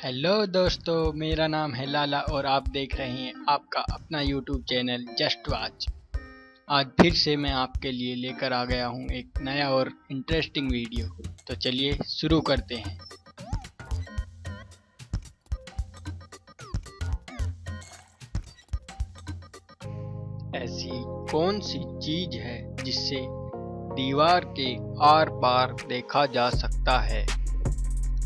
Hello दोस्तों, मेरा नाम है लाला और आप देख रहे हैं आपका अपना यूट्यूब चैनल जस्ट वाच आज फिर से मैं आपके लिए लेकर आ गया हूँ एक नया और इंटरेस्टिंग वीडियो तो चलिए शुरू करते हैं। ऐसी कौन सी चीज़ है जिससे दीवार के आर पार देखा जा सकता है?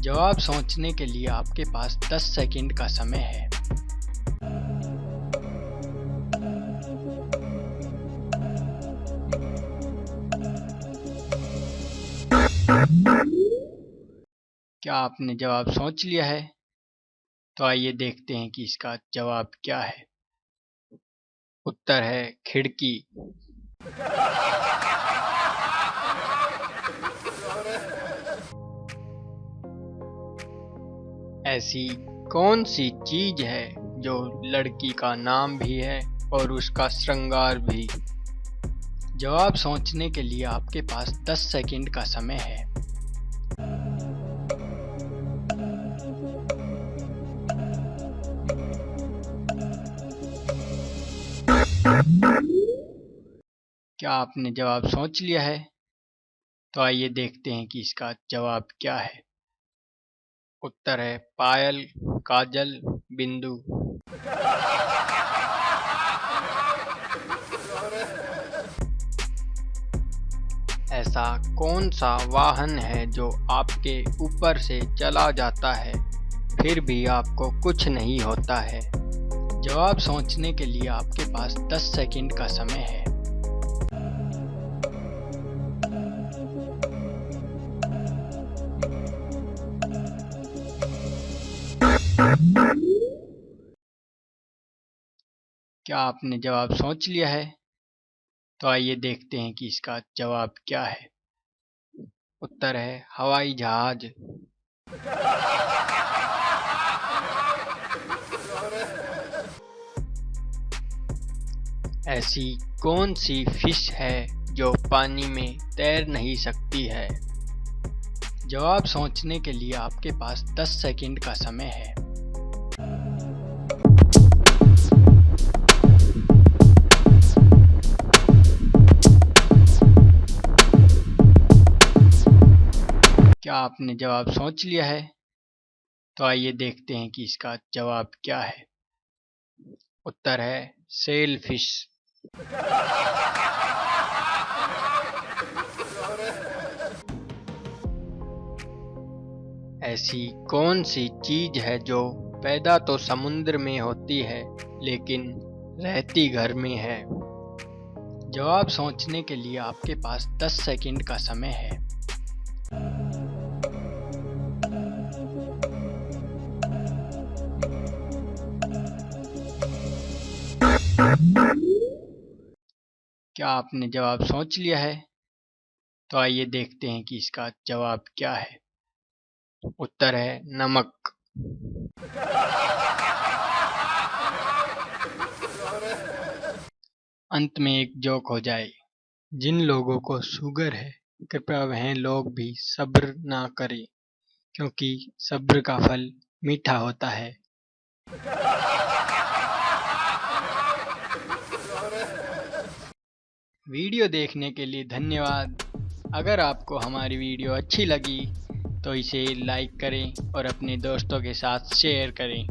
जवाब सोचने के लिए आपके पास 10 सेकंड का समय है। क्या आपने जवाब सोच लिया है? तो आइए देखते हैं कि इसका जवाब क्या है। उत्तर है खिड़की। ऐसी कौन सी चीज़ है जो लड़की का नाम भी है और उसका श्रृंगार भी? जवाब सोचने के लिए आपके पास 10 सेकंड का समय है। क्या आपने जवाब सोच लिया है? तो आइए देखते हैं कि इसका जवाब क्या है। उत्तर है, पायल, काजल, बिंदु। ऐसा कौन सा वाहन है जो आपके ऊपर से चला जाता है, फिर भी आपको कुछ नहीं होता है? जवाब सोचने के लिए आपके पास 10 सेकंड का समय है। क्या आपने जवाब सोच लिया है? तो आइए देखते हैं कि इसका जवाब क्या है। उत्तर है, हवाई जहाज़। ऐसी कौन सी फ़िश है जो पानी में तैर नहीं सकती है? जवाब सोचने के लिए आपके पास 10 सेकंड का समय है। आपने जवाब सोच लिया है तो आइए देखते हैं कि इसका जवाब क्या है। उत्तर है सेल फ़िश ऐसी कौन सी चीज़ है जो पैदा तो समुद्र में होती है, लेकिन रहती घर में है? जवाब सोचने के लिए आपके पास 10 सेकंड का समय है। क्या आपने जवाब सोच लिया है? तो आइए देखते हैं कि इसका जवाब क्या है। उत्तर है नमक। अंत में एक जोक हो जाए। जिन लोगों को शुगर है, कृपया वह लोग भी सब्र ना करें, क्योंकि सब्र का फल मीठा होता है। वीडियो देखने के लिए धन्यवाद। अगर आपको हमारी वीडियो अच्छी लगी तो इसे लाइक करें और अपने दोस्तों के साथ शेयर करें।